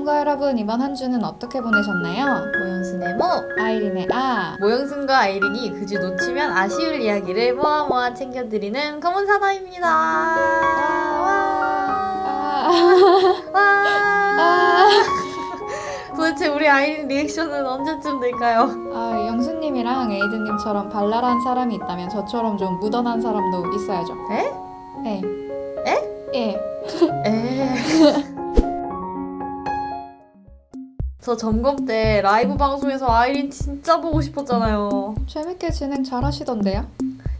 모험가 여러분 이번 한 주는 어떻게 보내셨나요? 모영순의 모! 아이린의 아 모영순과 아이린이 그주 놓치면 아쉬울 이야기를 모아 모아 챙겨드리는 검은 사나입니다. 와! 아, 와! 아, 도대체 우리 아이린 리액션은 언제쯤 될까요? 아, 영수님이랑 에이드님처럼 발랄한 사람이 있다면 저처럼 좀 무던한 사람도 있어야죠. 에? 네. 에? 예. 저 점검 때 라이브 방송에서 아이린 진짜 보고 싶었잖아요. 재밌게 진행 잘 하시던데요?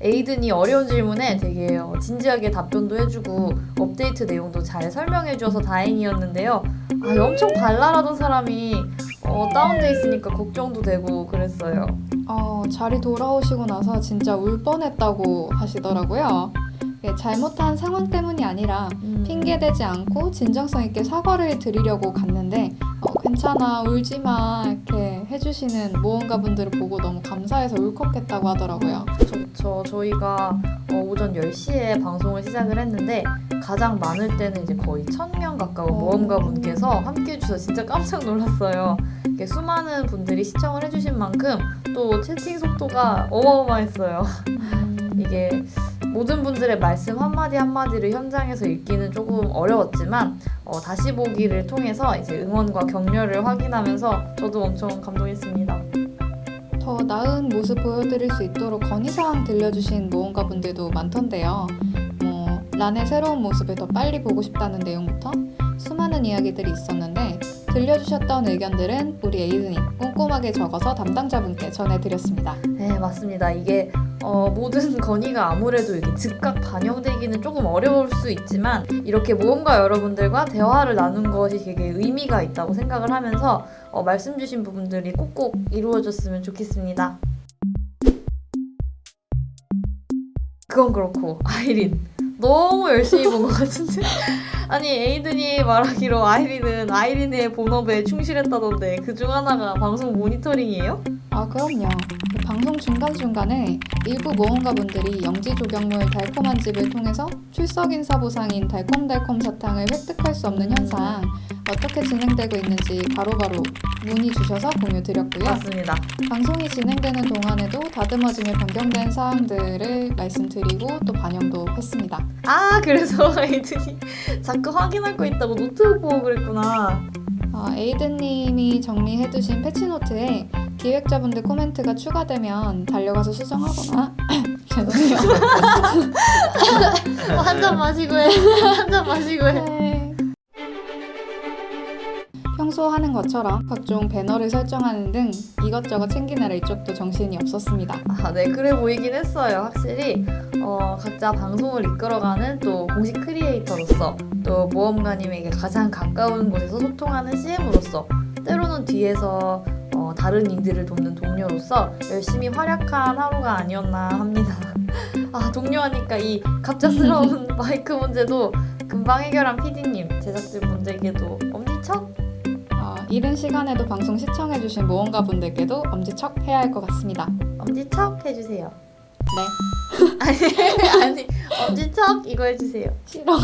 에이든이 어려운 질문에 되게 어, 진지하게 답변도 해주고 업데이트 내용도 잘 설명해줘서 다행이었는데요. 아, 엄청 발랄하던 사람이 어, 다운돼 있으니까 걱정도 되고 그랬어요. 어, 자리 돌아오시고 나서 진짜 울 뻔했다고 하시더라고요. 예, 잘못한 상황 때문이 아니라 음. 핑계대지 않고 진정성 있게 사과를 드리려고 갔는데 어, 괜찮아 울지 마 이렇게 해주시는 모험가 분들을 보고 너무 감사해서 울컥했다고 하더라고요. 저, 저희가 어, 오전 10시에 방송을 시작을 했는데 가장 많을 때는 이제 거의 1000명 가까운 어. 모험가 분께서 함께 해주셔서 진짜 깜짝 놀랐어요. 이렇게 수많은 분들이 시청을 해주신 만큼 또 채팅 속도가 어마어마했어요. 이게 모든 분들의 말씀 한마디 한마디를 현장에서 읽기는 조금 어려웠지만 어, 다시 보기를 통해서 이제 응원과 격려를 확인하면서 저도 엄청 감동했습니다. 더 나은 모습 보여드릴 수 있도록 건의사항 들려주신 모험가 분들도 많던데요. 뭐 란의 새로운 모습을 더 빨리 보고 싶다는 내용부터 수많은 이야기들이 있었는데 들려주셨던 의견들은 우리 에이든이 꼼꼼하게 적어서 담당자분께 전해드렸습니다. 네, 맞습니다. 이게 어, 모든 건의가 아무래도 이게 즉각 반영되기는 조금 어려울 수 있지만 이렇게 모험가 여러분들과 대화를 나눈 것이 되게 의미가 있다고 생각을 하면서 어, 말씀 주신 부분들이 꼭꼭 이루어졌으면 좋겠습니다. 그건 그렇고 아이린 너무 열심히 본 것 같은데 아니 에이든이 말하기로 아이린은 아이린의 본업에 충실했다던데 그중 하나가 방송 모니터링이에요? 아 그럼요. 방송 중간중간에 일부 모험가 분들이 영지 조경물 달콤한 집을 통해서 출석 인사 보상인 달콤달콤 사탕을 획득할 수 없는 현상 어떻게 진행되고 있는지 바로바로 문의 주셔서 공유 드렸고요. 맞습니다. 방송이 진행되는 동안에도 다듬어지며 변경된 사항들을 말씀드리고 또 반영도 했습니다. 아 그래서 에이든이 자꾸 확인할 거 있다고 노트북 보고 그랬구나. 아, 에이드님이 정리해두신 패치노트에 기획자분들 코멘트가 추가되면 달려가서 수정하거나. 죄송해요. 한 잔 마시고 해 한 잔 마시고 해 하는 것처럼 각종 배너를 설정하는 등 이것저것 챙기느라 이쪽도 정신이 없었습니다. 아, 네 그래 보이긴 했어요 확실히 어, 각자 방송을 이끌어가는 또 공식 크리에이터로서 또 모험가님에게 가장 가까운 곳에서 소통하는 CM으로서 때로는 뒤에서 어, 다른 이들을 돕는 동료로서 열심히 활약한 하루가 아니었나 합니다 아 동료하니까 이 갑작스러운 마이크 문제도 금방 해결한 PD님 제작진 분들께도 엄지척 어, 이른 시간에도 방송 시청해주신 모험가 분들께도 엄지척 해야 할 것 같습니다. 엄지척 해주세요 네. 아니 아니 엄지척 이거 해주세요 싫어.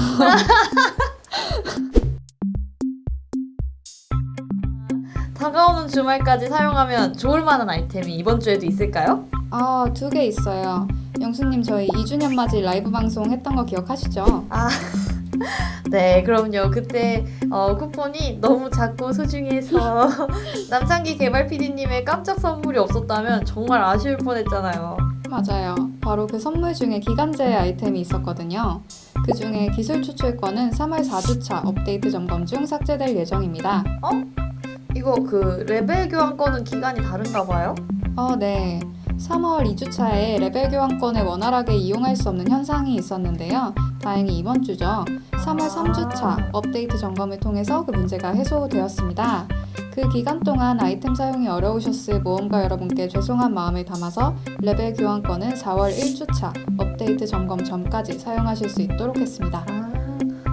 다가오는 주말까지 사용하면 좋을 만한 아이템이 이번 주에도 있을까요? 아, 두 개 있어요. 영수님 저희 2주년 맞이 라이브 방송 했던 거 기억하시죠? 아, 네, 그럼요. 그때 어, 쿠폰이 너무 작고 소중해서 남창기 개발 PD님의 깜짝 선물이 없었다면 정말 아쉬울 뻔했잖아요. 맞아요. 바로 그 선물 중에 기간제 아이템이 있었거든요. 그 중에 기술 추출권은 3월 4주차 업데이트 점검 중 삭제될 예정입니다. 이거 그 레벨 교환권은 기간이 다른가 봐요? 어, 네. 3월 2주차에 레벨 교환권을 원활하게 이용할 수 없는 현상이 있었는데요. 다행히 이번 주죠. 3월 3주차 업데이트 점검을 통해서 그 문제가 해소되었습니다. 그 기간 동안 아이템 사용이 어려우셨을 모험가 여러분께 죄송한 마음을 담아서 레벨 교환권은 4월 1주차 업데이트 점검 전까지 사용하실 수 있도록 했습니다. 아,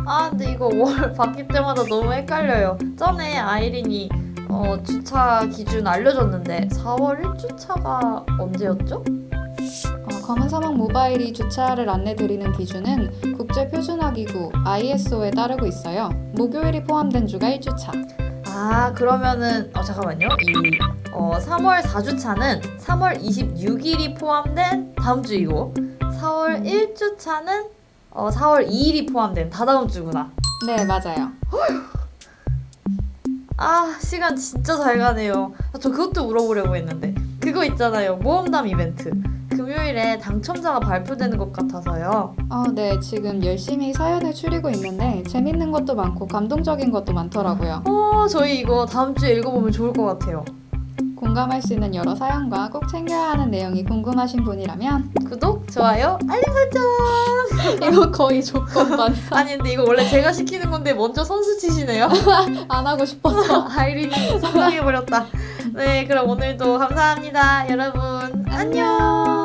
아 근데 이거 월 바뀔 때마다 너무 헷갈려요. 전에 아이린이 어, 주차 기준 알려줬는데 4월 1주차가 언제였죠? 어, 검은 사막 모바일이 주차를 안내드리는 기준은 국제표준화기구 ISO에 따르고 있어요. 목요일이 포함된 주가 1주차. 아 그러면은 어 잠깐만요. 이 어, 3월 4주차는 3월 26일이 포함된 다음 주이고 4월 1주차는 어, 4월 2일이 포함된 다다음 주구나. 네, 맞아요. 아 시간 진짜 잘 가네요. 아, 저 그것도 물어보려고 했는데 그거 있잖아요. 모험담 이벤트. 금요일에 당첨자가 발표되는 것 같아서요. 어, 네, 지금 열심히 사연을 추리고 있는데 재밌는 것도 많고 감동적인 것도 많더라고요. 어 저희 이거 다음 주에 읽어보면 좋을 것 같아요. 공감할 수 있는 여러 사연과 꼭 챙겨야 하는 내용이 궁금하신 분이라면 구독, 좋아요, 알림 설정. 이거 거의 조건 반사 아니 근데 이거 원래 제가 시키는 건데 먼저 선수 치시네요. 안 하고 싶어서 아이린이 성장해버렸다. 네, 그럼 오늘도 감사합니다. 여러분, 안녕.